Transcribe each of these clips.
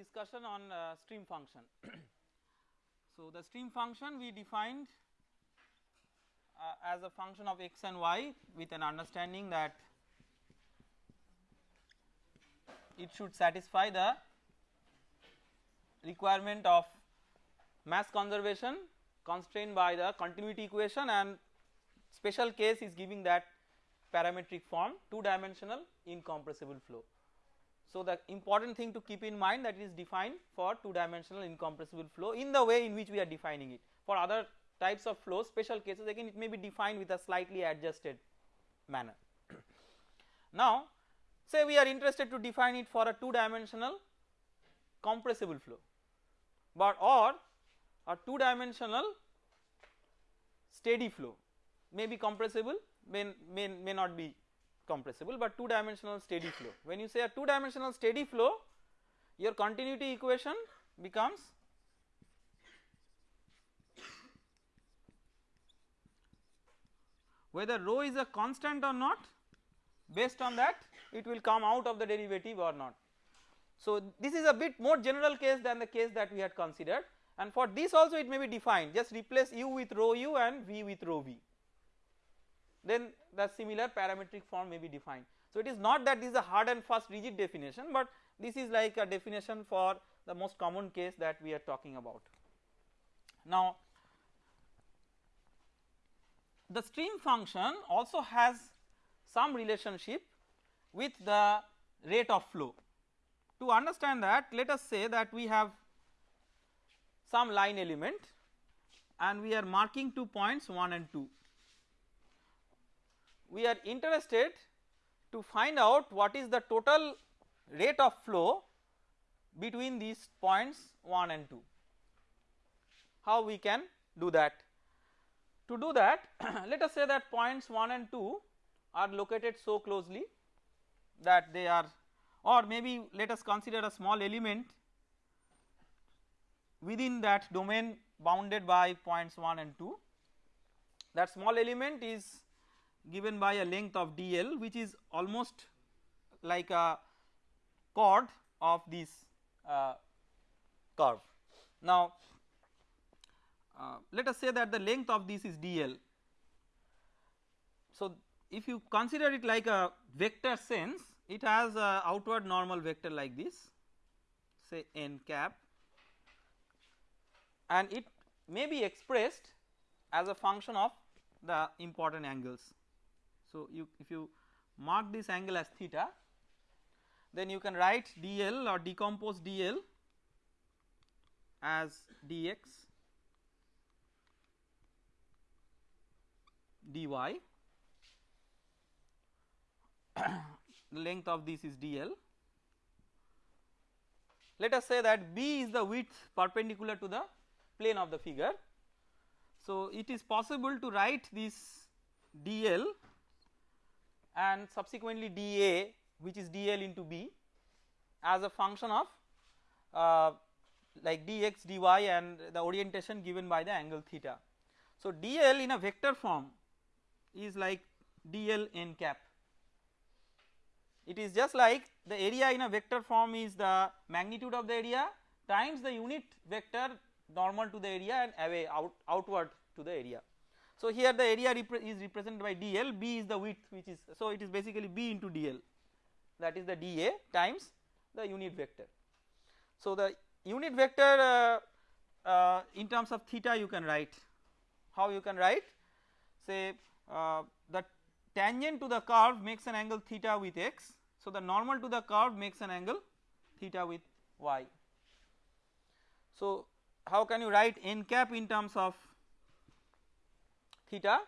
discussion on uh, stream function. so, the stream function we defined uh, as a function of x and y with an understanding that it should satisfy the requirement of mass conservation constrained by the continuity equation and special case is giving that parametric form 2 dimensional incompressible flow. So, the important thing to keep in mind that it is defined for 2 dimensional incompressible flow in the way in which we are defining it for other types of flow special cases again it may be defined with a slightly adjusted manner. now say we are interested to define it for a 2 dimensional compressible flow but or a 2 dimensional steady flow may be compressible may, may, may not be compressible but 2 dimensional steady flow. When you say a 2 dimensional steady flow your continuity equation becomes whether rho is a constant or not based on that it will come out of the derivative or not. So this is a bit more general case than the case that we had considered and for this also it may be defined just replace u with rho u and v with rho v then the similar parametric form may be defined. So it is not that this is a hard and fast rigid definition but this is like a definition for the most common case that we are talking about. Now the stream function also has some relationship with the rate of flow. To understand that let us say that we have some line element and we are marking two points 1 and 2. We are interested to find out what is the total rate of flow between these points 1 and 2. How we can do that? To do that let us say that points 1 and 2 are located so closely that they are or maybe let us consider a small element within that domain bounded by points 1 and 2 that small element is given by a length of dl which is almost like a chord of this uh, curve. Now uh, let us say that the length of this is dl. So if you consider it like a vector sense it has a outward normal vector like this say n cap and it may be expressed as a function of the important angles. So you if you mark this angle as theta then you can write dl or decompose dl as dx dy. The length of this is dl. Let us say that b is the width perpendicular to the plane of the figure. So it is possible to write this dl and subsequently dA which is dl into b as a function of uh, like dx dy and the orientation given by the angle theta. So dl in a vector form is like dl n cap it is just like the area in a vector form is the magnitude of the area times the unit vector normal to the area and away out outward to the area. So here the area repre is represented by dl b is the width which is so it is basically b into dl that is the dA times the unit vector. So the unit vector uh, uh, in terms of theta you can write how you can write say uh, the tangent to the curve makes an angle theta with x so the normal to the curve makes an angle theta with y. So how can you write n cap in terms of theta.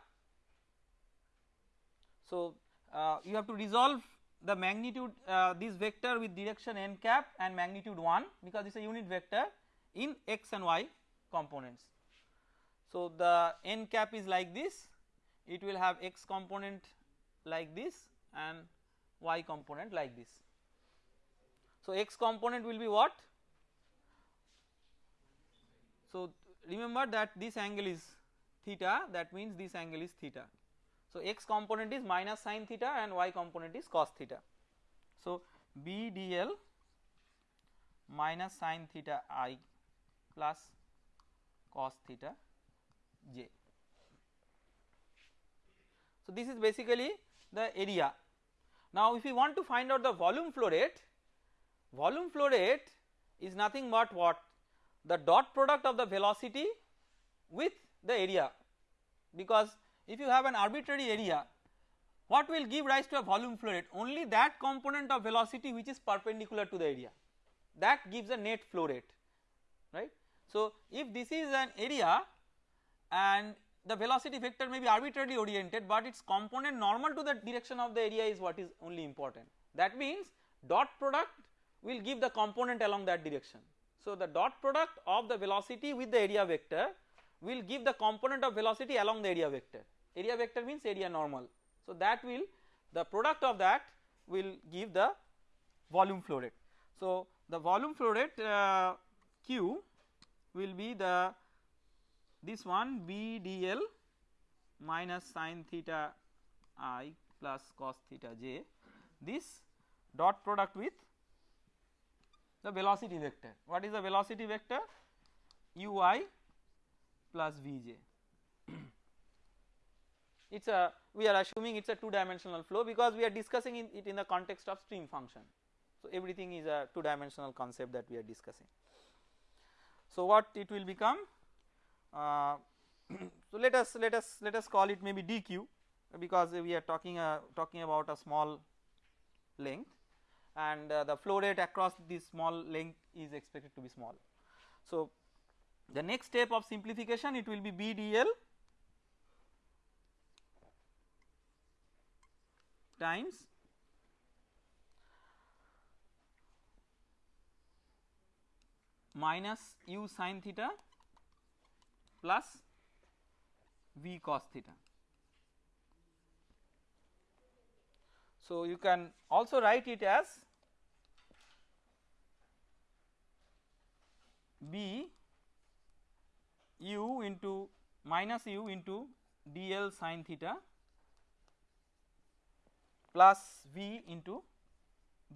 So uh, you have to resolve the magnitude uh, this vector with direction n cap and magnitude 1 because it is a unit vector in x and y components. So the n cap is like this it will have x component like this and y component like this. So x component will be what? So remember that this angle is theta that means this angle is theta. So x component is minus sine theta and y component is cos theta. So BDL minus sine theta i plus cos theta j. So, this is basically the area. Now, if you want to find out the volume flow rate, volume flow rate is nothing but what the dot product of the velocity with the area because if you have an arbitrary area what will give rise to a volume flow rate only that component of velocity which is perpendicular to the area that gives a net flow rate right. So, if this is an area and the velocity vector may be arbitrarily oriented but its component normal to the direction of the area is what is only important that means dot product will give the component along that direction. So, the dot product of the velocity with the area vector will give the component of velocity along the area vector area vector means area normal. So, that will the product of that will give the volume flow rate. So, the volume flow rate uh, Q will be the this one B D L minus sine theta i plus cos theta j this dot product with the velocity vector. What is the velocity vector? ui plus vj. it is a we are assuming it is a 2 dimensional flow because we are discussing in it in the context of stream function. So, everything is a 2 dimensional concept that we are discussing. So, what it will become? Uh, so, let us let us let us call it maybe dq because we are talking uh, talking about a small length and uh, the flow rate across this small length is expected to be small. So, the next step of simplification it will be BDL times minus u sin theta plus v cos theta. So, you can also write it as b u into minus u into dl sin theta plus V into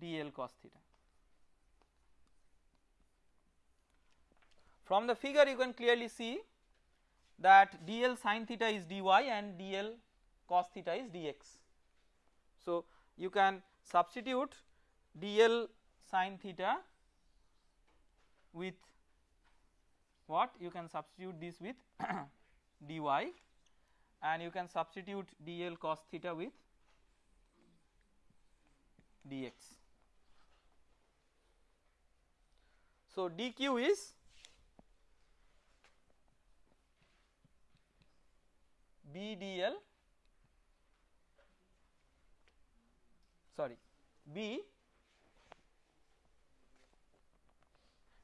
dl cos theta. From the figure you can clearly see that dl sin theta is dy and dl cos theta is dx. So, you can substitute dl sin theta with what you can substitute this with dy and you can substitute dl cos theta with dx. So, dq is b dl sorry b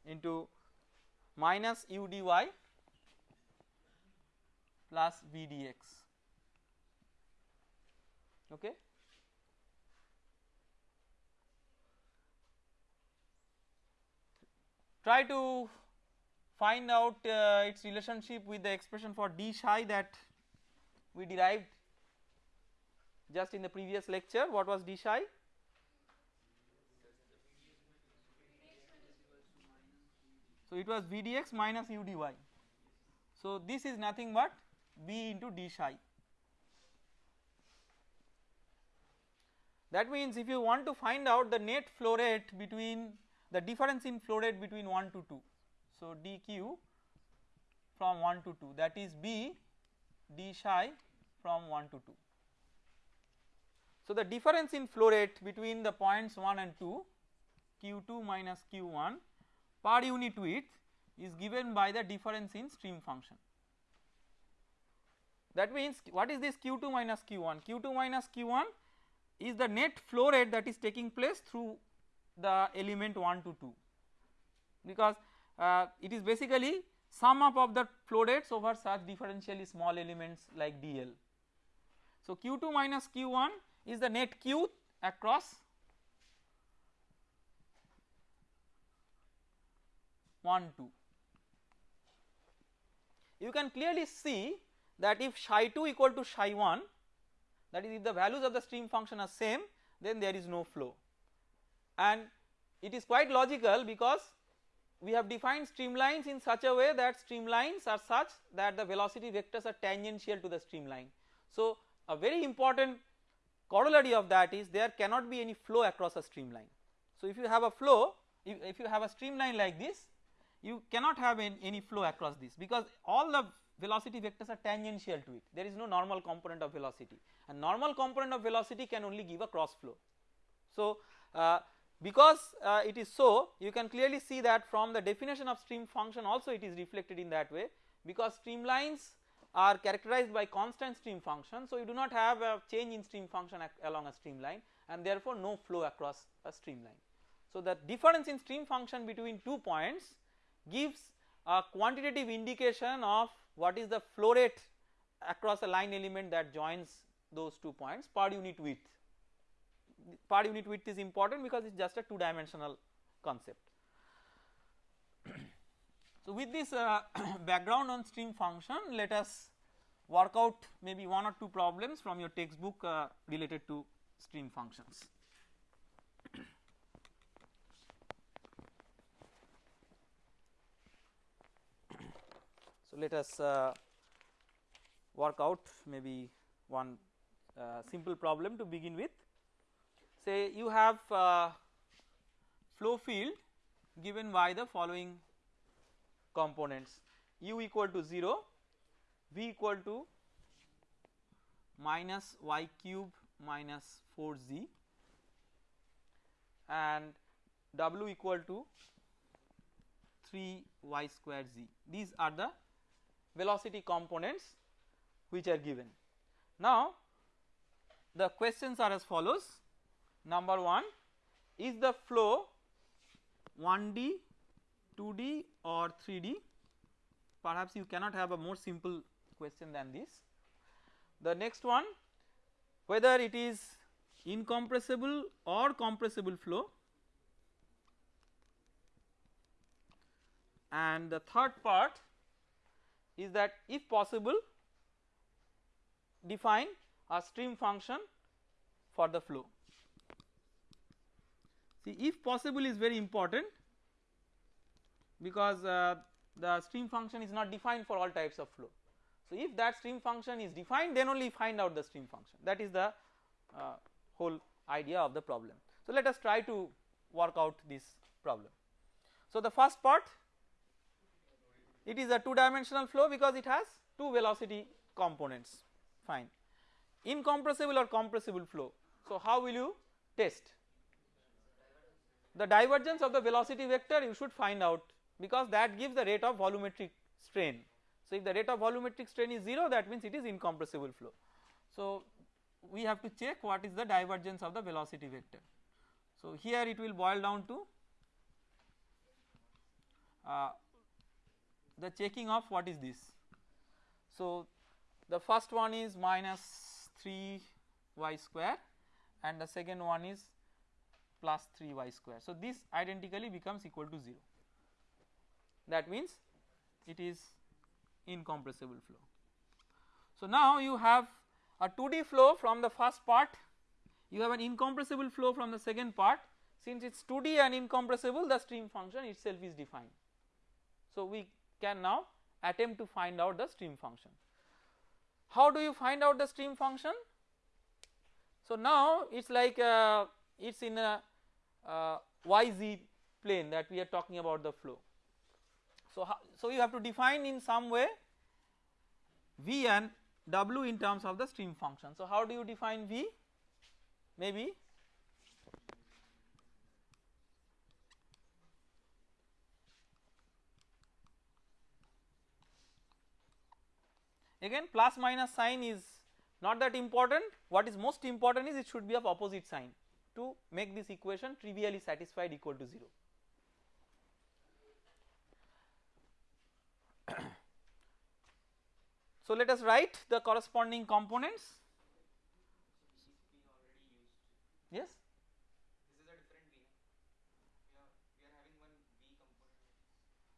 into minus u dy plus v dx okay? Try to find out uh, its relationship with the expression for d psi that we derived just in the previous lecture. What was d psi so it was vdx minus udy so this is nothing but b into d psi that means if you want to find out the net flow rate between the difference in flow rate between 1 to 2. So, dq from 1 to 2 that is b d psi from 1 to 2. So, the difference in flow rate between the points 1 and 2 q2 minus q1 per unit width is given by the difference in stream function. That means what is this q2 minus q1? q2 minus q1 is the net flow rate that is taking place through the element 1 to 2 because uh, it is basically sum up of the flow rates over such differentially small elements like dl. So, q2 minus q1 is the net q across 1 2. You can clearly see that if psi 2 equal to psi 1 that is if the values of the stream function are same then there is no flow and it is quite logical because we have defined streamlines in such a way that streamlines are such that the velocity vectors are tangential to the streamline. So a very important corollary of that is there cannot be any flow across a streamline. So if you have a flow if, if you have a streamline like this you cannot have any, any flow across this because all the velocity vectors are tangential to it there is no normal component of velocity and normal component of velocity can only give a cross flow. So uh, because uh, it is so you can clearly see that from the definition of stream function also it is reflected in that way because streamlines are characterized by constant stream function. So you do not have a change in stream function along a streamline and therefore no flow across a streamline. So the difference in stream function between two points gives a quantitative indication of what is the flow rate across a line element that joins those two points per unit width. Per unit width is important because it is just a two dimensional concept. so with this uh, background on stream function let us work out maybe one or two problems from your textbook uh, related to stream functions. So let us uh, work out maybe one uh, simple problem to begin with. Say you have uh, flow field given by the following components u equal to 0, v equal to minus y cube minus 4z and w equal to 3 y square z. These are the velocity components which are given. Now the questions are as follows number 1 is the flow 1D 2D or 3D perhaps you cannot have a more simple question than this. The next one whether it is incompressible or compressible flow and the third part is that if possible define a stream function for the flow. See if possible is very important because uh, the stream function is not defined for all types of flow. So if that stream function is defined then only find out the stream function that is the uh, whole idea of the problem. So let us try to work out this problem. So the first part it is a two dimensional flow because it has two velocity components. Fine. Incompressible or compressible flow. So how will you test? The divergence of the velocity vector you should find out because that gives the rate of volumetric strain. So if the rate of volumetric strain is 0 that means it is incompressible flow. So we have to check what is the divergence of the velocity vector. So here it will boil down to uh, the checking of what is this. So the first one is minus 3 y square and the second one is plus 3 y square. So this identically becomes equal to 0 that means it is incompressible flow. So now you have a 2D flow from the first part you have an incompressible flow from the second part since it is 2D and incompressible the stream function itself is defined. So we can now attempt to find out the stream function. How do you find out the stream function? So now it is like uh, it is in a uh, yz plane that we are talking about the flow. So, so you have to define in some way v and w in terms of the stream function. So how do you define v? Maybe again plus minus sign is not that important. What is most important is it should be of opposite sign. To make this equation trivially satisfied equal to 0. so let us write the corresponding components. Yes?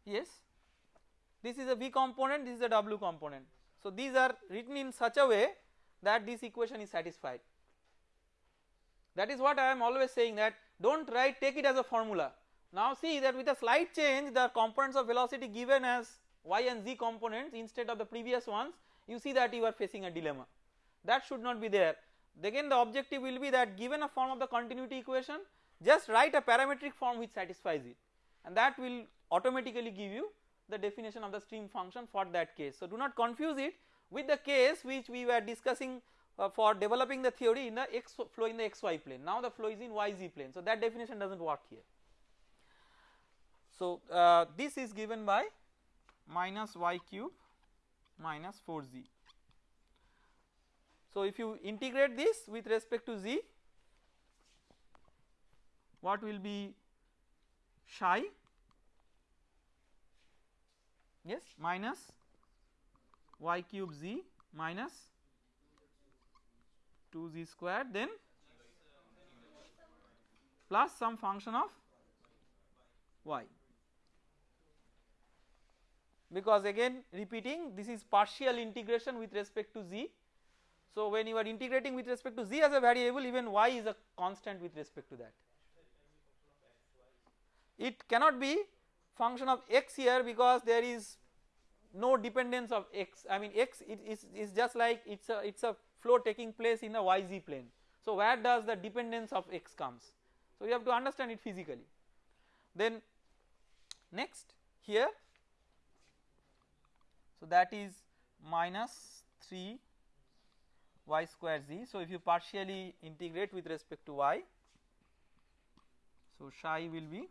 Yes. This is a v component this is a w component so these are written in such a way that this equation is satisfied. That is what I am always saying that do not write take it as a formula. Now see that with a slight change the components of velocity given as y and z components instead of the previous ones you see that you are facing a dilemma. That should not be there. Again the objective will be that given a form of the continuity equation just write a parametric form which satisfies it. And that will automatically give you the definition of the stream function for that case. So do not confuse it with the case which we were discussing uh, for developing the theory in the x flow in the xy plane now the flow is in yz plane so that definition does not work here. So uh, this is given by minus y cube minus 4z. So if you integrate this with respect to z what will be psi yes minus y cube z minus 2z square then plus some function of y because again repeating this is partial integration with respect to z. So when you are integrating with respect to z as a variable even y is a constant with respect to that. It cannot be function of x here because there is no dependence of x I mean x it is, is just like it is a it is a flow taking place in the yz plane. So where does the dependence of x comes so you have to understand it physically then next here so that is minus 3 y square z. So if you partially integrate with respect to y, so psi will be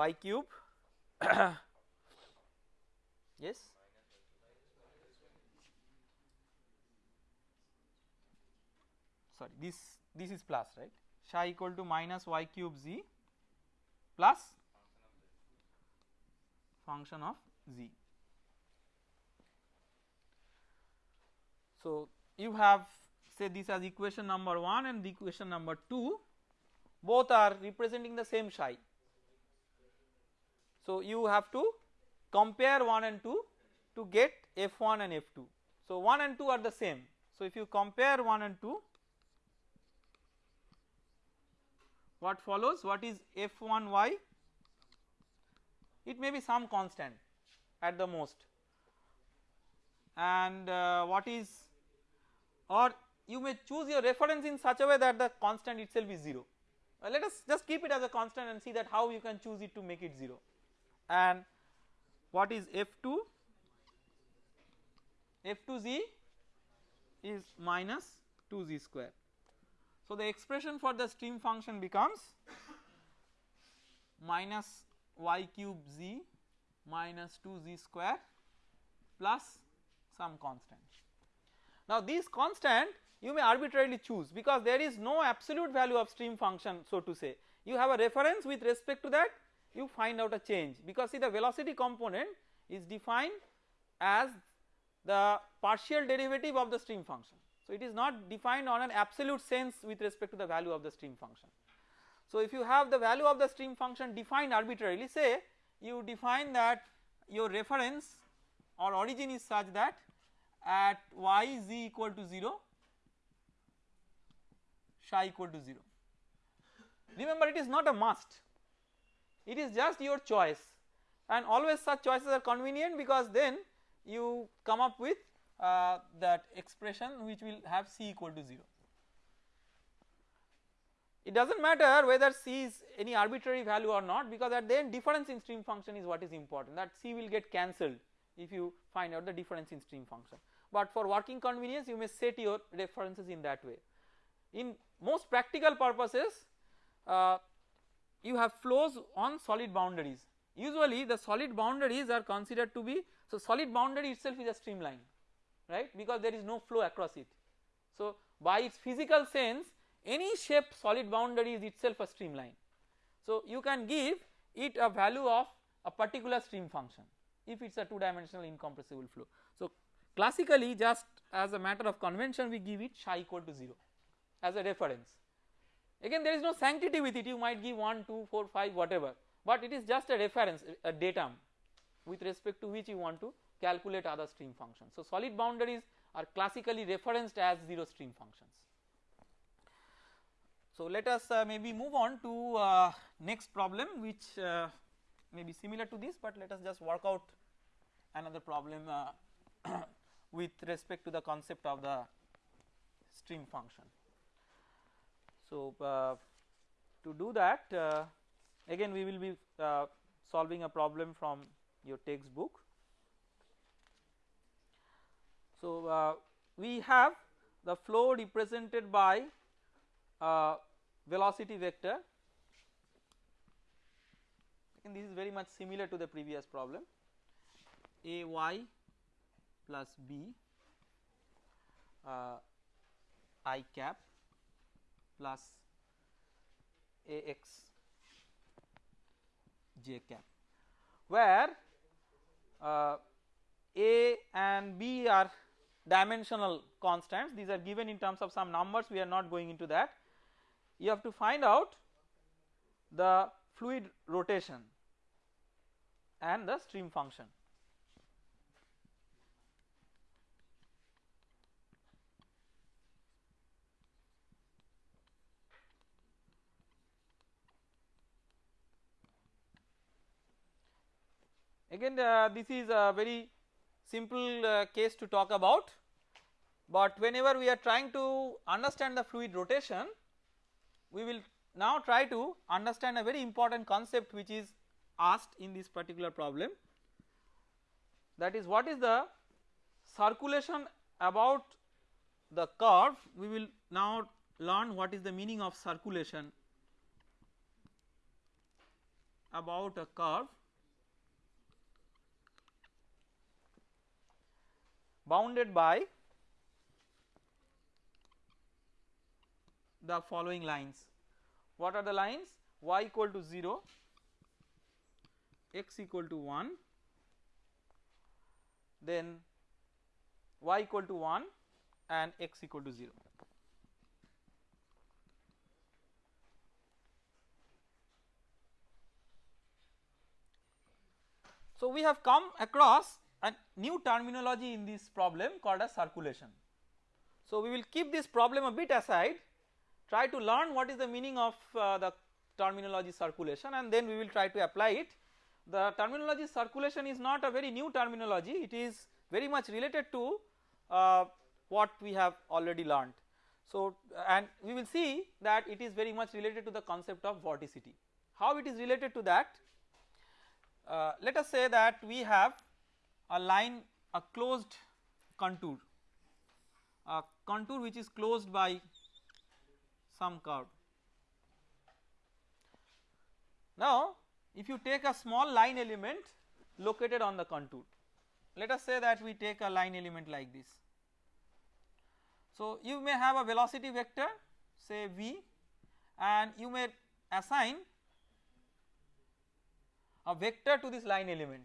y cube yes sorry this this is plus right psi equal to minus y cube z plus function of z. So you have say this as equation number 1 and the equation number 2 both are representing the same psi. So you have to compare 1 and 2 to get f1 and f2. So 1 and 2 are the same. So if you compare 1 and 2 what follows? What is f1y it may be some constant at the most. And uh, what is or you may choose your reference in such a way that the constant itself is 0 uh, let us just keep it as a constant and see that how you can choose it to make it 0 and what is f2 f2z is minus 2z square. So the expression for the stream function becomes minus y cube z minus 2z square plus some constant. Now this constant you may arbitrarily choose because there is no absolute value of stream function so to say. You have a reference with respect to that you find out a change because see the velocity component is defined as the partial derivative of the stream function so it is not defined on an absolute sense with respect to the value of the stream function. So if you have the value of the stream function defined arbitrarily say you define that your reference or origin is such that at y z equal to 0 psi equal to 0. Remember it is not a must it is just your choice and always such choices are convenient because then you come up with uh, that expression which will have c equal to 0. It does not matter whether c is any arbitrary value or not because at the end difference in stream function is what is important that c will get cancelled if you find out the difference in stream function but for working convenience you may set your references in that way. In most practical purposes uh, you have flows on solid boundaries usually the solid boundaries are considered to be so solid boundary itself is a streamline right because there is no flow across it. So by its physical sense any shape solid boundary is itself a streamline. So you can give it a value of a particular stream function if it is a 2 dimensional incompressible flow. So classically just as a matter of convention we give it psi equal to 0 as a reference. Again there is no sanctity with it you might give 1, 2, 4, 5 whatever but it is just a reference a datum with respect to which you want to calculate other stream functions. So, solid boundaries are classically referenced as 0 stream functions. So, let us uh, maybe move on to uh, next problem which uh, may be similar to this, but let us just work out another problem uh, with respect to the concept of the stream function. So, uh, to do that uh, again we will be uh, solving a problem from your textbook. So, we have the flow represented by velocity vector. And this is very much similar to the previous problem. A y plus b uh, i cap plus a x j cap where uh, a and b are dimensional constants. These are given in terms of some numbers. We are not going into that. You have to find out the fluid rotation and the stream function. Again uh, this is a very simple uh, case to talk about, but whenever we are trying to understand the fluid rotation we will now try to understand a very important concept which is asked in this particular problem. That is what is the circulation about the curve? We will now learn what is the meaning of circulation about a curve bounded by the following lines. What are the lines? y equal to 0, x equal to 1, then y equal to 1 and x equal to 0. So, we have come across a new terminology in this problem called as circulation. So, we will keep this problem a bit aside try to learn what is the meaning of uh, the terminology circulation and then we will try to apply it. The terminology circulation is not a very new terminology it is very much related to uh, what we have already learned. So and we will see that it is very much related to the concept of vorticity. How it is related to that? Uh, let us say that we have a line a closed contour a contour which is closed by some curve. Now if you take a small line element located on the contour let us say that we take a line element like this. So you may have a velocity vector say v and you may assign a vector to this line element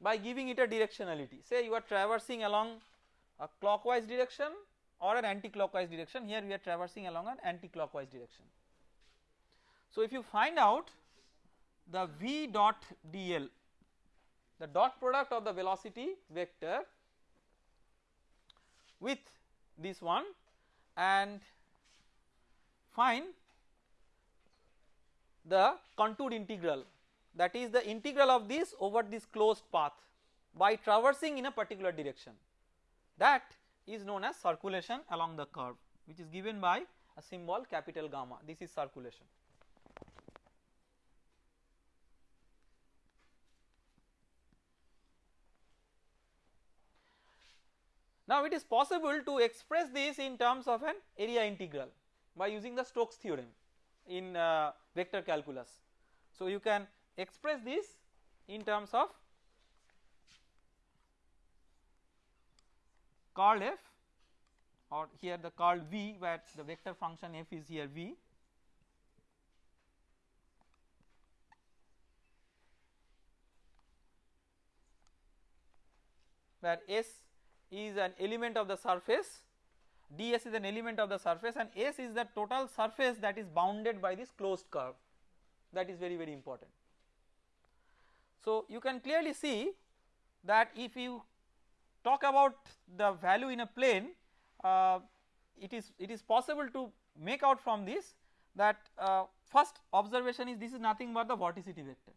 by giving it a directionality say you are traversing along a clockwise direction or an anti-clockwise direction here we are traversing along an anti-clockwise direction. So if you find out the v dot dl the dot product of the velocity vector with this one and find the contour integral that is the integral of this over this closed path by traversing in a particular direction that is known as circulation along the curve which is given by a symbol capital gamma this is circulation. Now it is possible to express this in terms of an area integral by using the Stokes theorem in uh, vector calculus. So you can express this in terms of curl f or here the curl v where the vector function f is here v where s is an element of the surface ds is an element of the surface and s is the total surface that is bounded by this closed curve that is very very important. So you can clearly see that if you talk about the value in a plane uh, it is it is possible to make out from this that uh, first observation is this is nothing but the vorticity vector.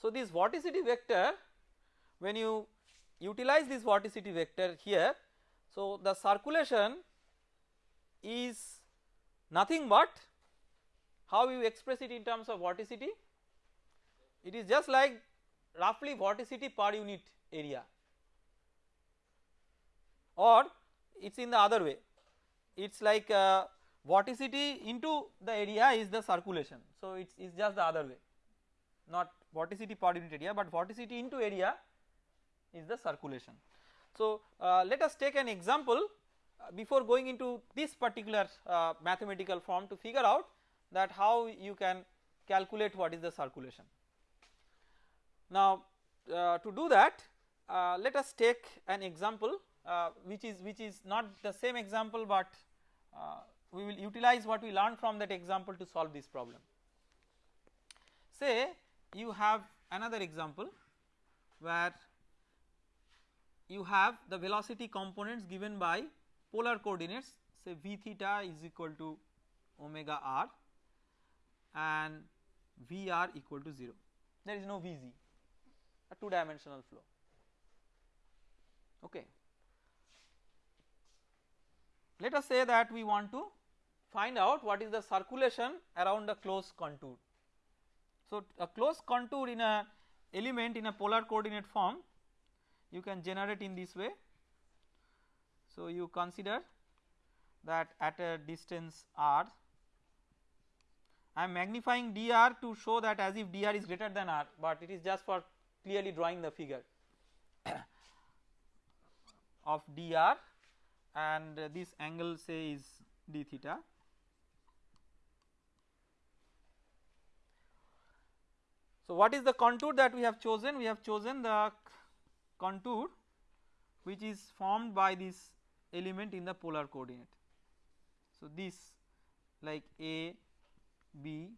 So this vorticity vector when you utilize this vorticity vector here so the circulation is nothing but how you express it in terms of vorticity? It is just like roughly vorticity per unit area. Or it is in the other way. It is like uh, vorticity into the area is the circulation. So it is just the other way. Not vorticity per unit area but vorticity into area is the circulation. So uh, let us take an example uh, before going into this particular uh, mathematical form to figure out that how you can calculate what is the circulation. Now uh, to do that uh, let us take an example uh, which is which is not the same example but we will utilize what we learned from that example to solve this problem. Say you have another example where you have the velocity components given by polar coordinates say v theta is equal to omega r and Vr equal to 0 there is no Vz a 2 dimensional flow okay. Let us say that we want to find out what is the circulation around a closed contour so, a closed contour in a element in a polar coordinate form you can generate in this way. So, you consider that at a distance r I am magnifying dr to show that as if dr is greater than r but it is just for clearly drawing the figure of dr and this angle say is d theta So, what is the contour that we have chosen? We have chosen the contour which is formed by this element in the polar coordinate. So, this like A, B,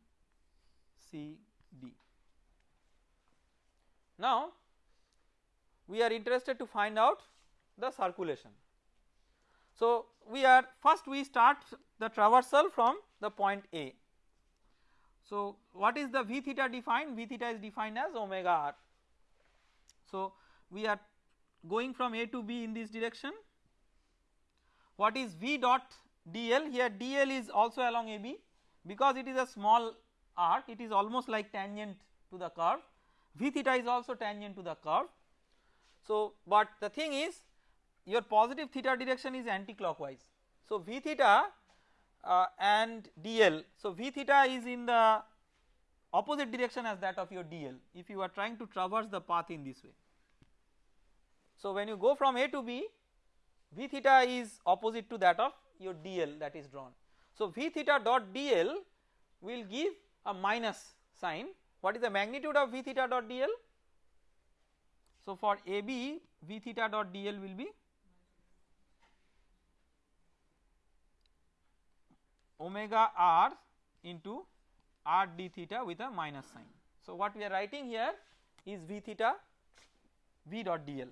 C, D. Now, we are interested to find out the circulation. So, we are first we start the traversal from the point A so what is the V theta defined? V theta is defined as omega r. So we are going from A to B in this direction. What is V dot dl? Here dl is also along AB because it is a small arc it is almost like tangent to the curve. V theta is also tangent to the curve. So but the thing is your positive theta direction is anti-clockwise. So V theta uh, and dl. So V theta is in the opposite direction as that of your dl if you are trying to traverse the path in this way. So when you go from A to B V theta is opposite to that of your dl that is drawn. So V theta dot dl will give a minus sign what is the magnitude of V theta dot dl? So for AB V theta dot dl will be omega r into r d theta with a minus sign. So what we are writing here is v theta v dot dl.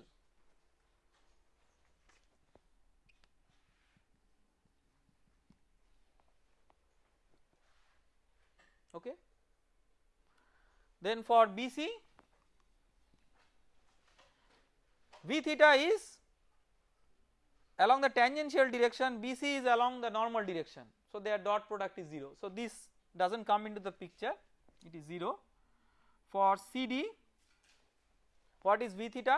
Okay. Then for BC v theta is along the tangential direction BC is along the normal direction so their dot product is 0. So this does not come into the picture it is 0. For CD what is V theta?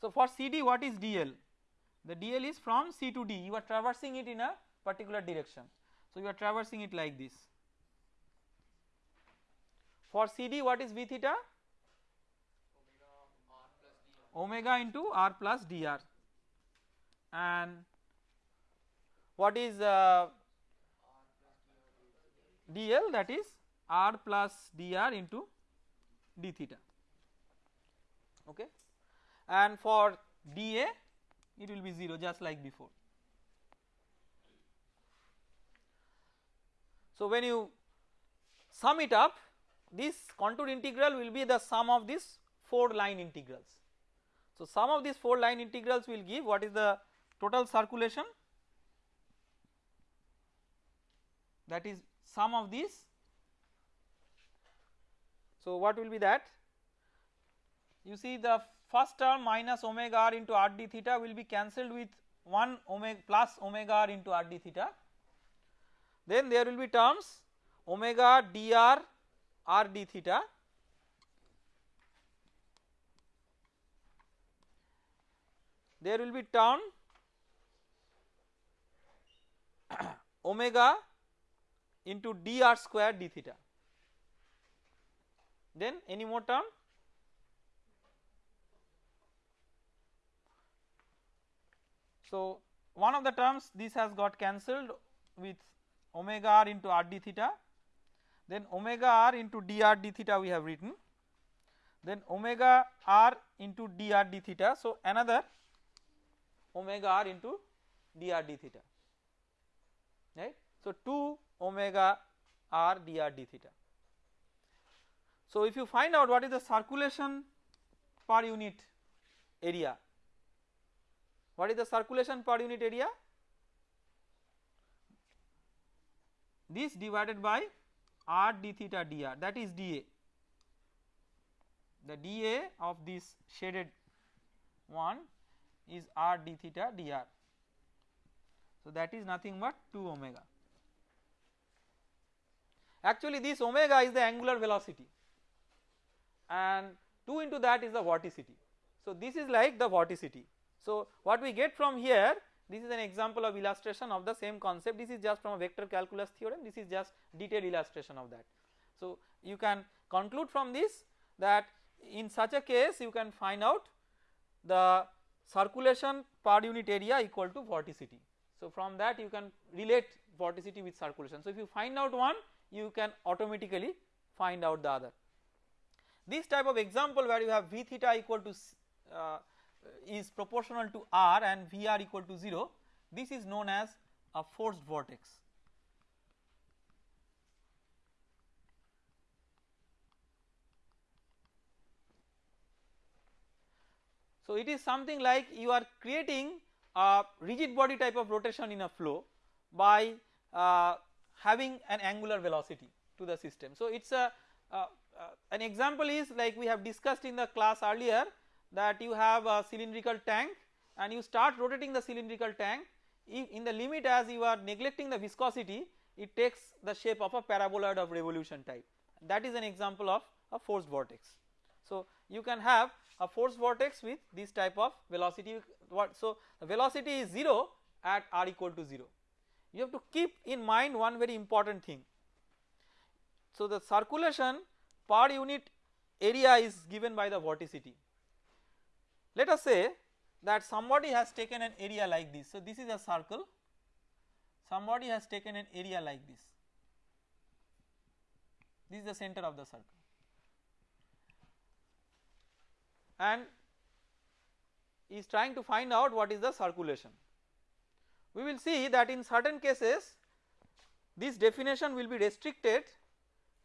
So for CD what is DL? The DL is from C to D you are traversing it in a particular direction. So you are traversing it like this. For CD what is V theta? Omega into R plus dr and what is uh, dl that is r plus dr into d theta. Okay? And for dA it will be 0 just like before. So when you sum it up this contour integral will be the sum of these 4 line integrals. So sum of these 4 line integrals will give what is the total circulation that is sum of these. So what will be that? You see the first term minus omega r into r d theta will be cancelled with 1 omega plus omega r into r d theta. Then there will be terms omega dr d theta there will be term omega into dr square d theta. Then any more term so one of the terms this has got cancelled with omega r into r d theta then omega r into dr d theta we have written. Then omega r into dr d theta. So another omega r into dr d theta. Right? So 2 omega r dr d theta. So if you find out what is the circulation per unit area what is the circulation per unit area? This divided by r d theta dr that is dA the dA of this shaded one is r d theta dr so that is nothing but 2 omega. Actually this omega is the angular velocity and 2 into that is the vorticity. So this is like the vorticity. So what we get from here this is an example of illustration of the same concept this is just from a vector calculus theorem this is just detailed illustration of that. So you can conclude from this that in such a case you can find out the circulation per unit area equal to vorticity. So from that you can relate vorticity with circulation. So if you find out one you can automatically find out the other. This type of example where you have V theta equal to uh, is proportional to r and Vr equal to 0 this is known as a forced vortex. So it is something like you are creating a rigid body type of rotation in a flow by uh, having an angular velocity to the system. So it is a uh, uh, an example is like we have discussed in the class earlier that you have a cylindrical tank and you start rotating the cylindrical tank. In the limit as you are neglecting the viscosity it takes the shape of a paraboloid of revolution type. That is an example of a forced vortex. So you can have a forced vortex with this type of velocity. What so the velocity is 0 at r equal to 0 you have to keep in mind one very important thing. So the circulation per unit area is given by the vorticity let us say that somebody has taken an area like this. So, this is a circle, somebody has taken an area like this, this is the center of the circle and is trying to find out what is the circulation. We will see that in certain cases this definition will be restricted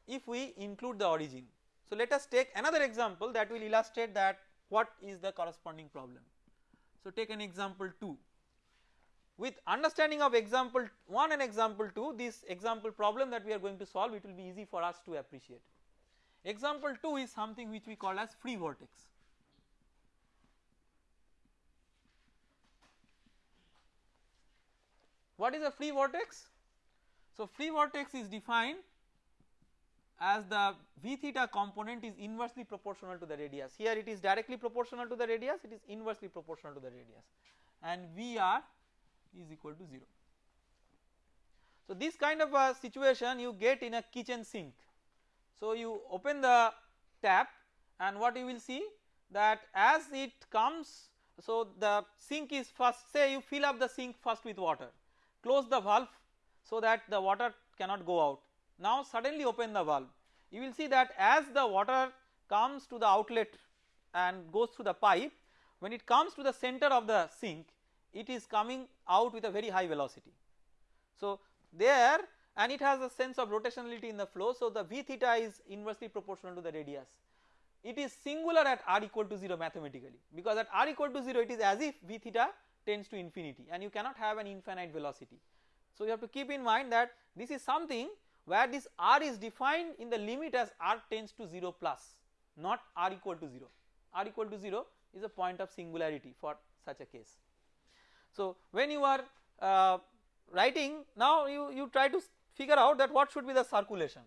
if we include the origin. So, let us take another example that will illustrate that what is the corresponding problem. So take an example 2 with understanding of example 1 and example 2 this example problem that we are going to solve it will be easy for us to appreciate. Example 2 is something which we call as free vortex. What is a free vortex? So free vortex is defined as the v theta component is inversely proportional to the radius. Here it is directly proportional to the radius it is inversely proportional to the radius. And Vr is equal to 0. So this kind of a situation you get in a kitchen sink. So you open the tap and what you will see that as it comes so the sink is first say you fill up the sink first with water. Close the valve so that the water cannot go out now suddenly open the valve you will see that as the water comes to the outlet and goes through the pipe when it comes to the center of the sink it is coming out with a very high velocity. So there and it has a sense of rotationality in the flow. So, the V theta is inversely proportional to the radius. It is singular at r equal to 0 mathematically because at r equal to 0 it is as if V theta tends to infinity and you cannot have an infinite velocity. So, you have to keep in mind that this is something where this r is defined in the limit as r tends to 0 plus not r equal to 0, r equal to 0 is a point of singularity for such a case. So, when you are uh, writing now you, you try to figure out that what should be the circulation.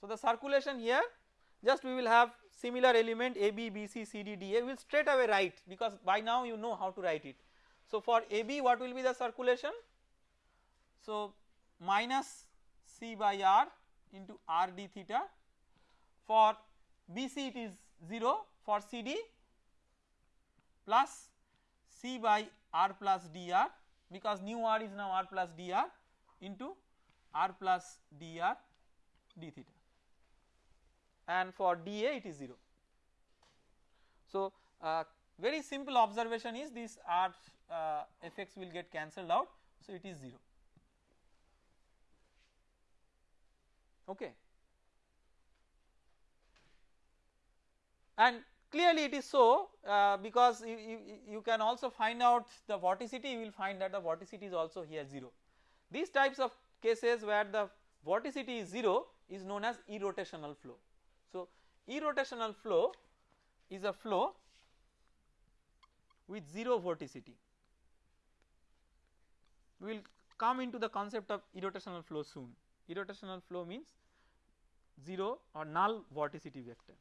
So, the circulation here just we will have similar element A B B C C D D A we will straight away write because by now you know how to write it. So, for A B what will be the circulation? So, minus C by R into R d theta for B C it is 0 for C D plus C by R plus dr because nu r is now r plus dr into r plus dr d theta. And for dA it is 0. So, uh, very simple observation is this r uh, fx will get cancelled out. So it is 0 okay and clearly it is so uh, because you, you, you, can also find out the vorticity you will find that the vorticity is also here 0. These types of cases where the vorticity is 0 is known as irrotational flow. So, irrotational flow is a flow with 0 vorticity. We will come into the concept of irrotational flow soon. Irrotational flow means 0 or null vorticity vector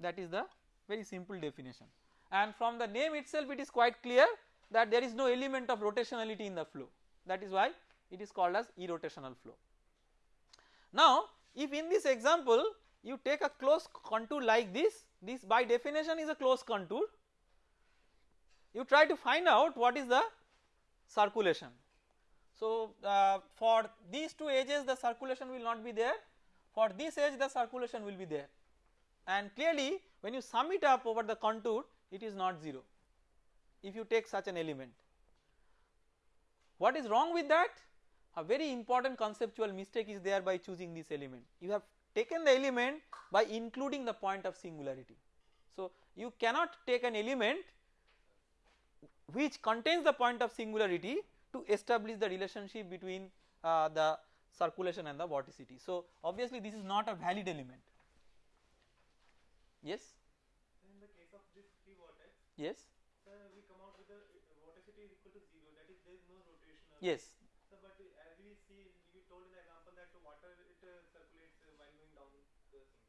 that is the very simple definition and from the name itself it is quite clear that there is no element of rotationality in the flow that is why it is called as irrotational flow. Now if in this example you take a closed contour like this, this by definition is a closed contour, you try to find out what is the circulation. So uh, for these two edges the circulation will not be there, for this edge the circulation will be there and clearly when you sum it up over the contour it is not 0 if you take such an element. What is wrong with that? A very important conceptual mistake is there by choosing this element. You have taken the element by including the point of singularity. So you cannot take an element which contains the point of singularity to establish the relationship between uh, the circulation and the vorticity. So obviously this is not a valid element. Yes. in the case of this free vortex, Yes. sir, we come out with the uh, vorticity is equal to zero. That is, there is no rotational. Yes. But as we see, you told in the example that water it uh, circulates uh, while going down.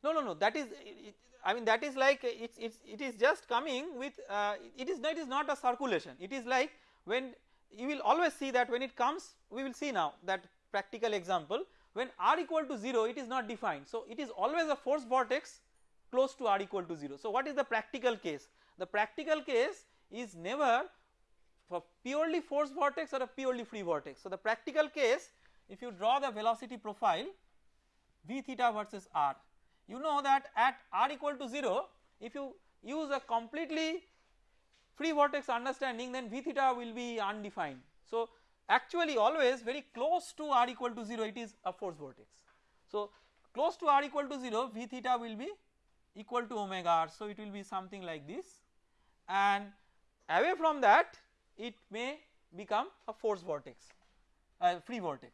No, no, no. That is, it, I mean, that is like it's it's it is just coming with. Uh, it is it is not a circulation. It is like when you will always see that when it comes, we will see now that practical example when r equal to 0 it is not defined. So it is always a force vortex close to r equal to 0. So what is the practical case? The practical case is never for purely force vortex or a purely free vortex. So the practical case if you draw the velocity profile v theta versus r you know that at r equal to 0 if you use a completely free vortex understanding then v theta will be undefined. So actually always very close to r equal to 0 it is a force vortex. So close to r equal to 0 v theta will be equal to omega r. So it will be something like this and away from that it may become a force vortex, a free vortex.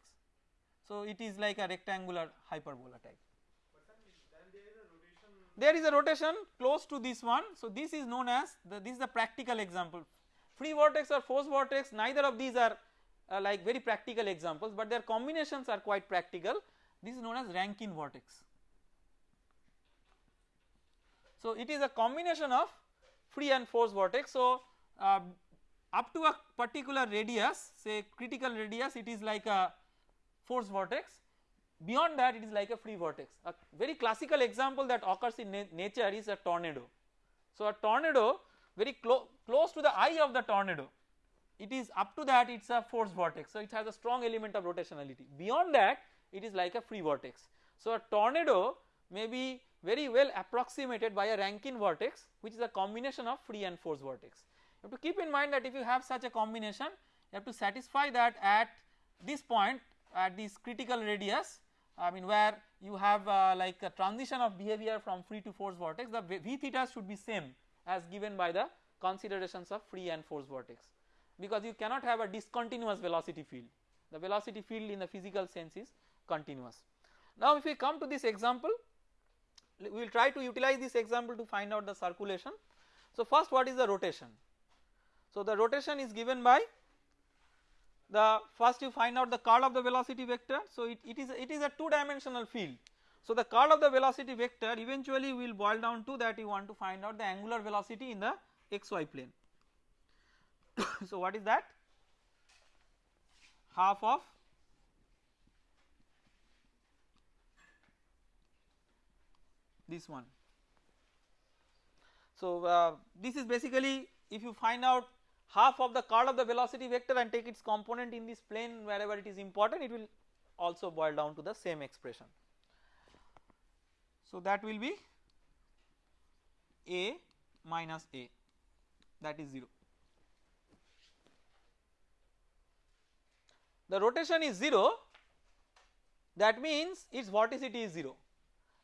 So it is like a rectangular hyperbola type. But then, then there is a rotation. There is a rotation close to this one. So this is known as the, this is the practical example. Free vortex or force vortex neither of these are uh, like very practical examples but their combinations are quite practical. This is known as Rankine vortex. So it is a combination of free and force vortex. So uh, up to a particular radius say critical radius it is like a force vortex beyond that it is like a free vortex. A very classical example that occurs in na nature is a tornado. So a tornado very clo close to the eye of the tornado it is up to that it is a force vortex. So it has a strong element of rotationality beyond that it is like a free vortex. So a tornado may be very well approximated by a Rankine vortex which is a combination of free and force vortex. You have to keep in mind that if you have such a combination you have to satisfy that at this point at this critical radius I mean where you have uh, like a transition of behavior from free to force vortex the v theta should be same as given by the considerations of free and force vortex because you cannot have a discontinuous velocity field the velocity field in the physical sense is continuous. Now if we come to this example we will try to utilize this example to find out the circulation. So first what is the rotation? So the rotation is given by the first you find out the curl of the velocity vector. So it, it is it is a two dimensional field. So the curl of the velocity vector eventually will boil down to that you want to find out the angular velocity in the xy plane. so what is that? Half of this one. So uh, this is basically if you find out half of the curl of the velocity vector and take its component in this plane wherever it is important it will also boil down to the same expression. So that will be a minus a that is 0. The rotation is 0 that means its vorticity is 0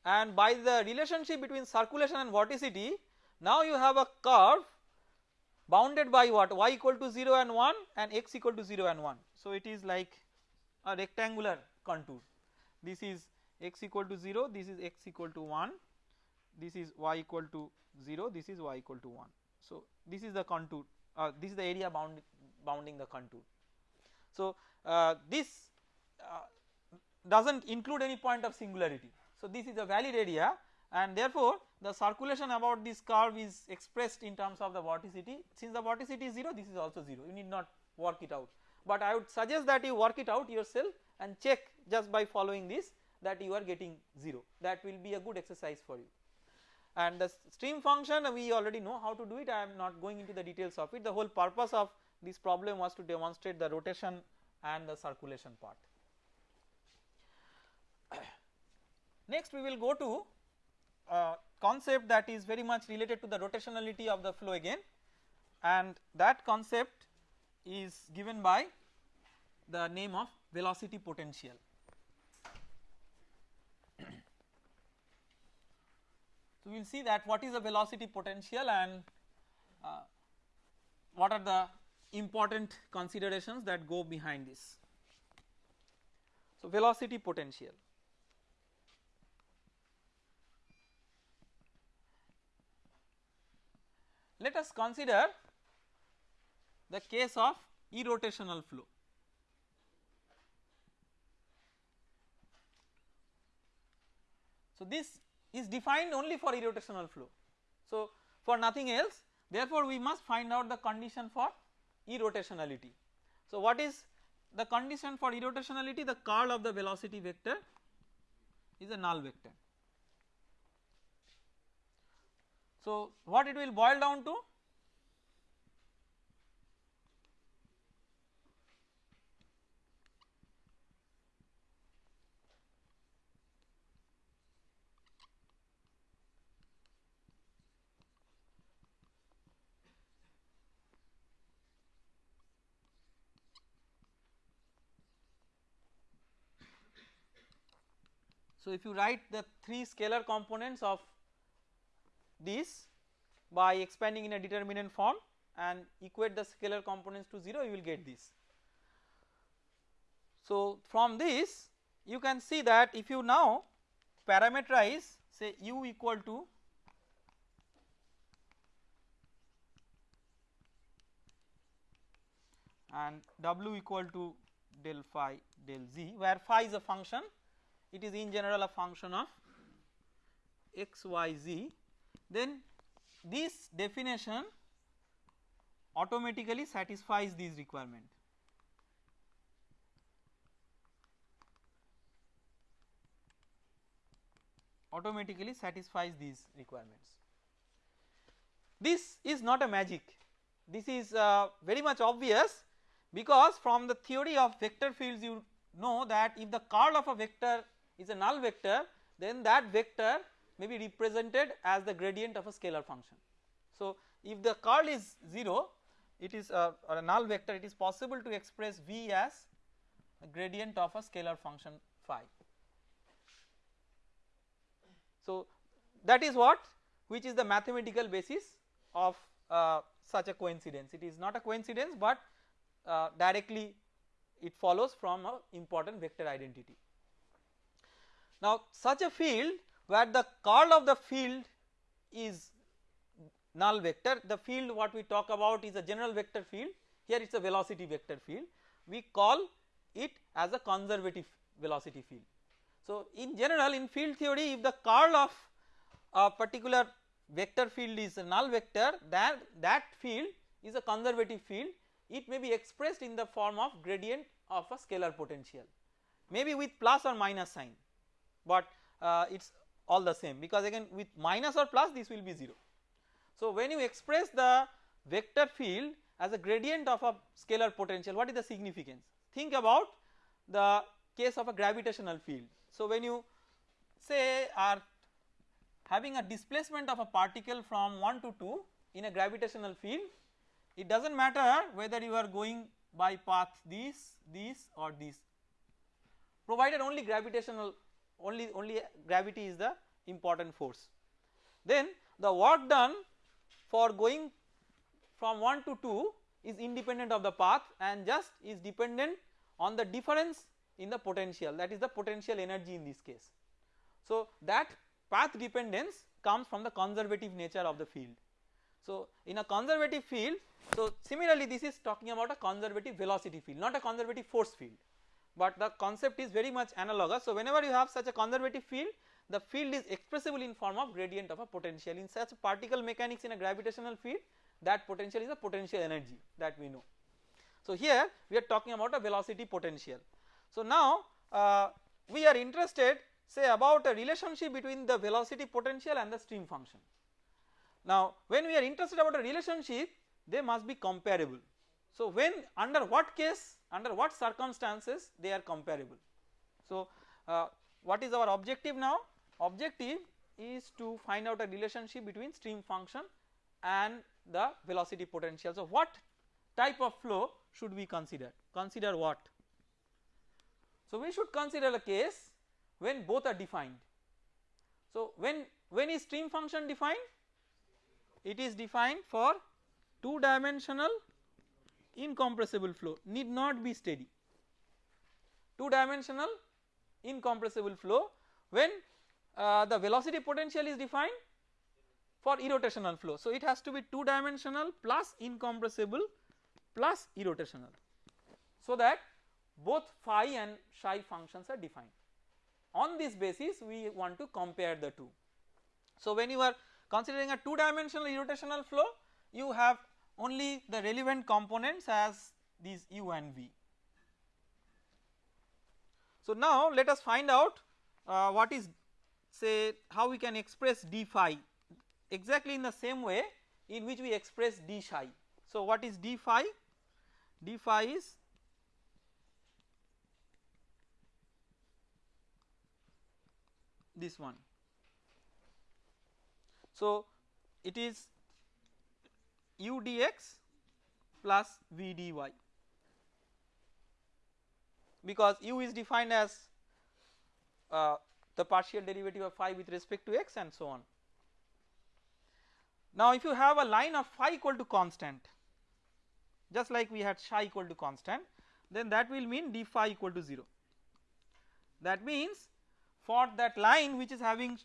and by the relationship between circulation and vorticity now you have a curve bounded by what y equal to 0 and 1 and x equal to 0 and 1. So it is like a rectangular contour this is x equal to 0 this is x equal to 1 this is y equal to 0 this is y equal to 1. So this is the contour uh, this is the area bound bounding the contour. So uh, this uh, does not include any point of singularity. So this is a valid area and therefore the circulation about this curve is expressed in terms of the vorticity. Since the vorticity is 0 this is also 0 you need not work it out. But I would suggest that you work it out yourself and check just by following this that you are getting 0 that will be a good exercise for you. And the stream function we already know how to do it. I am not going into the details of it. The whole purpose of this problem was to demonstrate the rotation and the circulation part. Next we will go to a concept that is very much related to the rotationality of the flow again and that concept is given by the name of velocity potential. So we will see that what is the velocity potential and uh, what are the important considerations that go behind this. So velocity potential. Let us consider the case of irrotational flow. So this is defined only for irrotational flow. So for nothing else therefore we must find out the condition for irrotationality. So what is the condition for irrotationality the curl of the velocity vector is a null vector. So what it will boil down to? So if you write the 3 scalar components of this by expanding in a determinant form and equate the scalar components to 0 you will get this. So from this you can see that if you now parameterize say u equal to and w equal to del phi del z where phi is a function it is in general a function of x y z then this definition automatically satisfies these requirement. automatically satisfies these requirements. This is not a magic this is uh, very much obvious because from the theory of vector fields you know that if the curl of a vector is a null vector then that vector may be represented as the gradient of a scalar function. So if the curl is 0 it is a, or a null vector it is possible to express V as a gradient of a scalar function phi. So that is what which is the mathematical basis of uh, such a coincidence it is not a coincidence but uh, directly it follows from a important vector identity. Now such a field where the curl of the field is null vector. The field what we talk about is a general vector field. Here it is a velocity vector field. We call it as a conservative velocity field. So in general in field theory if the curl of a particular vector field is a null vector that that field is a conservative field. It may be expressed in the form of gradient of a scalar potential maybe with plus or minus sign but uh, it is all the same because again with minus or plus this will be 0. So when you express the vector field as a gradient of a scalar potential what is the significance think about the case of a gravitational field. So when you say are having a displacement of a particle from 1 to 2 in a gravitational field it does not matter whether you are going by path this, this or this provided only gravitational only only gravity is the important force. Then the work done for going from 1 to 2 is independent of the path and just is dependent on the difference in the potential that is the potential energy in this case. So that path dependence comes from the conservative nature of the field. So in a conservative field so similarly this is talking about a conservative velocity field not a conservative force field but the concept is very much analogous. So whenever you have such a conservative field the field is expressible in form of gradient of a potential in such particle mechanics in a gravitational field that potential is a potential energy that we know. So here we are talking about a velocity potential. So now uh, we are interested say about a relationship between the velocity potential and the stream function. Now when we are interested about a relationship they must be comparable. So when under what case under what circumstances they are comparable. So uh, what is our objective now? Objective is to find out a relationship between stream function and the velocity potential. So what type of flow should we consider? Consider what? So we should consider a case when both are defined. So when when is stream function defined? It is defined for two dimensional incompressible flow need not be steady two dimensional incompressible flow when uh, the velocity potential is defined for irrotational flow. So it has to be two dimensional plus incompressible plus irrotational so that both phi and psi functions are defined. On this basis we want to compare the two. So when you are considering a two dimensional irrotational flow you have only the relevant components as these u and v. So now let us find out uh, what is say how we can express d phi exactly in the same way in which we express d psi. So what is d phi? d phi is this one. So it is u dx plus v dy because u is defined as uh, the partial derivative of phi with respect to x and so on. Now if you have a line of phi equal to constant just like we had psi equal to constant then that will mean d phi equal to 0. That means for that line which is having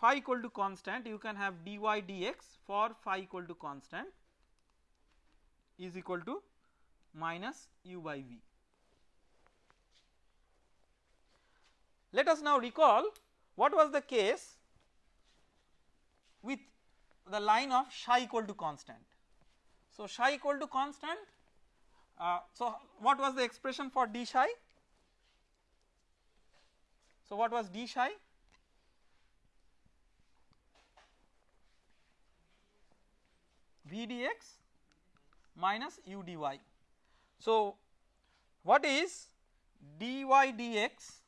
phi equal to constant you can have dy dx for phi equal to constant is equal to minus u by v. Let us now recall what was the case with the line of psi equal to constant. So psi equal to constant uh, so what was the expression for d psi? So what was d psi? v dx minus u dy. So what is dy dx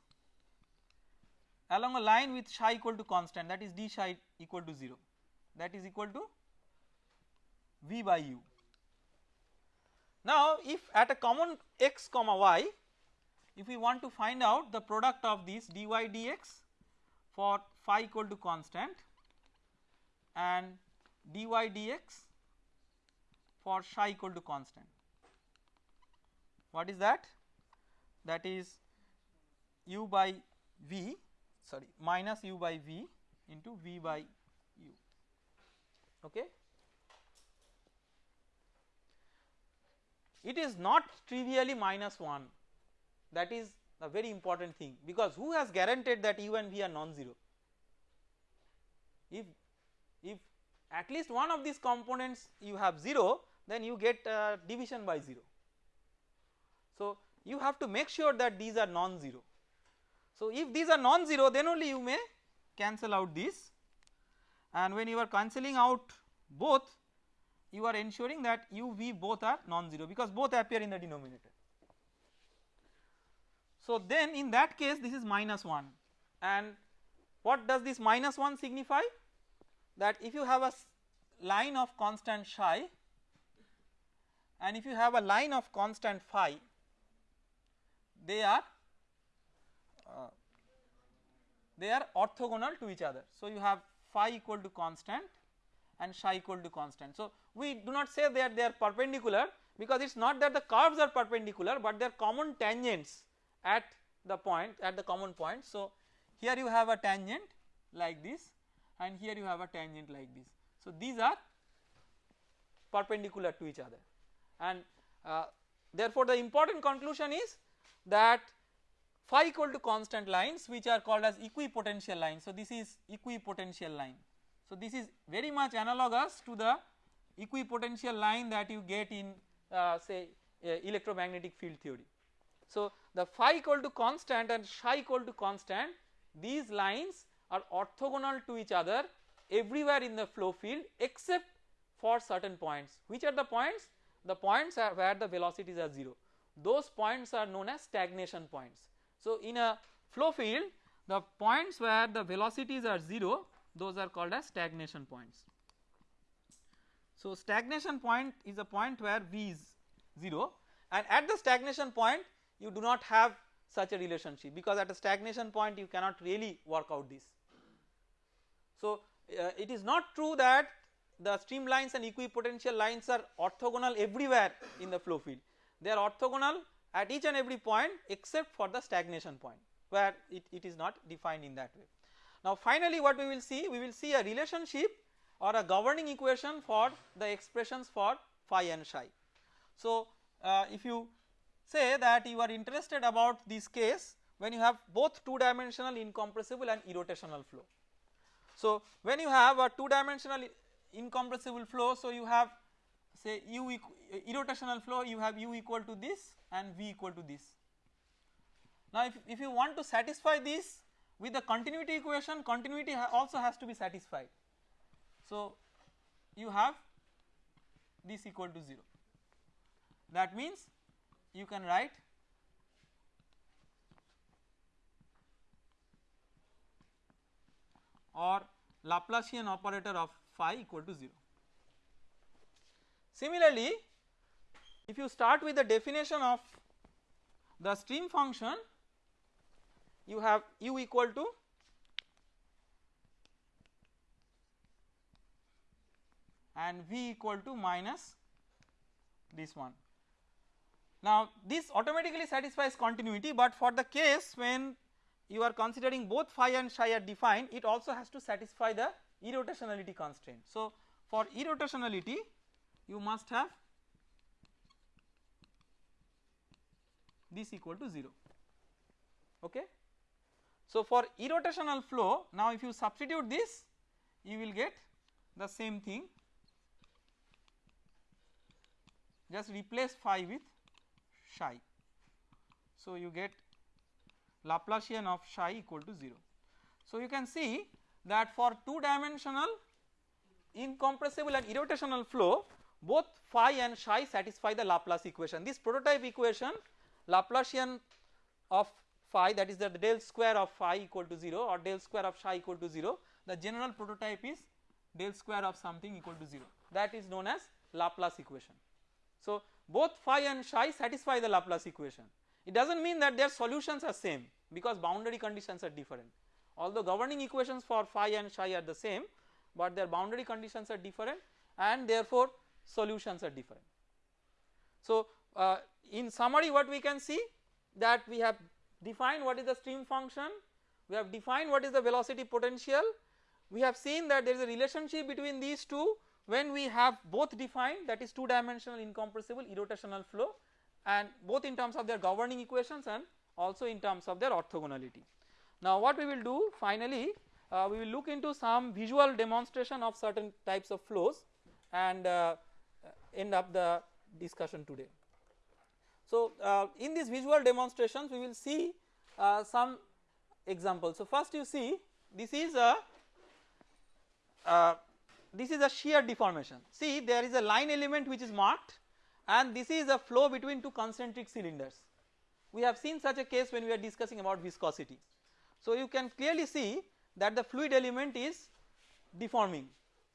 along a line with psi equal to constant that is d psi equal to 0 that is equal to v by u. Now if at a common x comma y if we want to find out the product of these dy dx for phi equal to constant and dy dx for psi equal to constant. What is that? That is u by v sorry minus u by v into v by u okay. It is not trivially minus 1 that is a very important thing because who has guaranteed that u and v are non-zero if if at least one of these components you have 0 then you get uh, division by 0 so you have to make sure that these are non-zero. So if these are non-zero then only you may cancel out this and when you are cancelling out both you are ensuring that u v both are non-zero because both appear in the denominator. So then in that case this is minus 1 and what does this minus 1 signify? That if you have a line of constant psi and if you have a line of constant phi they are uh, they are orthogonal to each other. So you have phi equal to constant and psi equal to constant. So we do not say that they are perpendicular because it is not that the curves are perpendicular but they are common tangents at the point at the common point. So here you have a tangent like this and here you have a tangent like this. So these are perpendicular to each other and uh, therefore the important conclusion is that phi equal to constant lines which are called as equipotential lines. So this is equipotential line. So this is very much analogous to the equipotential line that you get in uh, say uh, electromagnetic field theory. So the phi equal to constant and psi equal to constant these lines are orthogonal to each other everywhere in the flow field except for certain points. Which are the points? The points are where the velocities are 0. Those points are known as stagnation points. So in a flow field the points where the velocities are 0 those are called as stagnation points. So stagnation point is a point where V is 0 and at the stagnation point you do not have such a relationship because at a stagnation point you cannot really work out this. So uh, it is not true that the streamlines and equipotential lines are orthogonal everywhere in the flow field they are orthogonal at each and every point except for the stagnation point where it, it is not defined in that way. Now finally what we will see we will see a relationship or a governing equation for the expressions for phi and psi. So uh, if you say that you are interested about this case when you have both two dimensional incompressible and irrotational flow. So when you have a two dimensional incompressible flow so you have say u irrotational flow you have u equal to this and v equal to this. Now if, if you want to satisfy this with the continuity equation continuity ha also has to be satisfied. So you have this equal to 0 that means you can write or Laplacian operator of phi equal to 0. Similarly, if you start with the definition of the stream function you have u equal to and v equal to minus this one. Now this automatically satisfies continuity but for the case when you are considering both phi and psi are defined it also has to satisfy the irrotationality constraint. So for irrotationality you must have this equal to 0 okay. So for irrotational flow now if you substitute this you will get the same thing just replace phi with psi. So you get Laplacian of psi equal to 0. So you can see that for two dimensional incompressible and irrotational flow both phi and psi satisfy the Laplace equation. This prototype equation Laplacian of phi that is the del square of phi equal to 0 or del square of psi equal to 0 the general prototype is del square of something equal to 0 that is known as Laplace equation. So both phi and psi satisfy the Laplace equation. It does not mean that their solutions are same because boundary conditions are different. Although governing equations for phi and psi are the same, but their boundary conditions are different and therefore solutions are different. So uh, in summary what we can see that we have defined what is the stream function, we have defined what is the velocity potential, we have seen that there is a relationship between these two when we have both defined that is two dimensional incompressible irrotational flow and both in terms of their governing equations and also in terms of their orthogonality. Now what we will do finally uh, we will look into some visual demonstration of certain types of flows and uh, end up the discussion today. So uh, in these visual demonstrations we will see uh, some examples. So first you see this is a uh, this is a shear deformation. See there is a line element which is marked and this is a flow between two concentric cylinders. We have seen such a case when we are discussing about viscosity. So you can clearly see that the fluid element is deforming.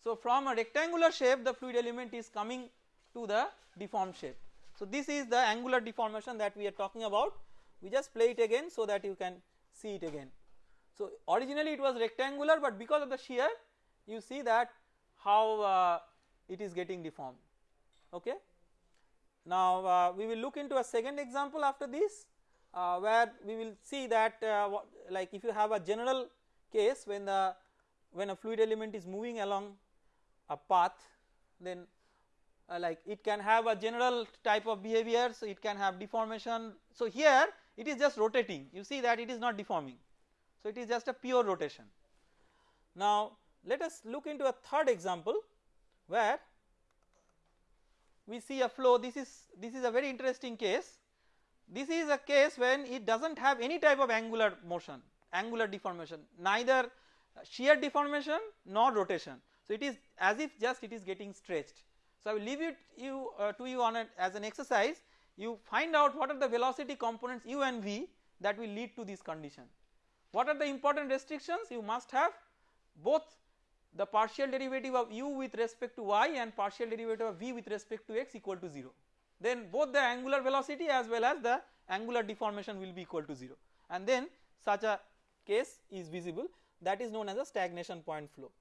So from a rectangular shape the fluid element is coming to the deformed shape. So this is the angular deformation that we are talking about. We just play it again so that you can see it again. So originally it was rectangular but because of the shear you see that how uh, it is getting deformed okay. Now uh, we will look into a second example after this uh, where we will see that uh, like if you have a general case when the when a fluid element is moving along a path then uh, like it can have a general type of behavior so it can have deformation. So here it is just rotating. You see that it is not deforming. So it is just a pure rotation. Now let us look into a third example where we see a flow. This is this is a very interesting case this is a case when it does not have any type of angular motion angular deformation neither shear deformation nor rotation. So it is as if just it is getting stretched. So I will leave it you uh, to you on a, as an exercise. You find out what are the velocity components u and v that will lead to this condition. What are the important restrictions? You must have both the partial derivative of u with respect to y and partial derivative of v with respect to x equal to 0 then both the angular velocity as well as the angular deformation will be equal to 0 and then such a case is visible that is known as a stagnation point flow.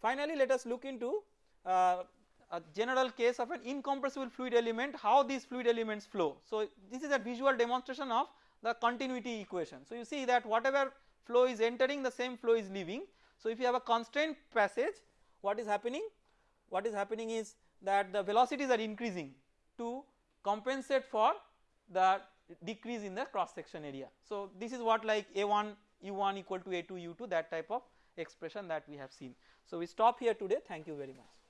Finally let us look into uh, a general case of an incompressible fluid element how these fluid elements flow. So this is a visual demonstration of the continuity equation. So you see that whatever flow is entering the same flow is leaving so if you have a constrained passage what is happening? What is happening is that the velocities are increasing to compensate for the decrease in the cross section area. So this is what like A1 U1 equal to A2 U2 that type of expression that we have seen. So we stop here today thank you very much.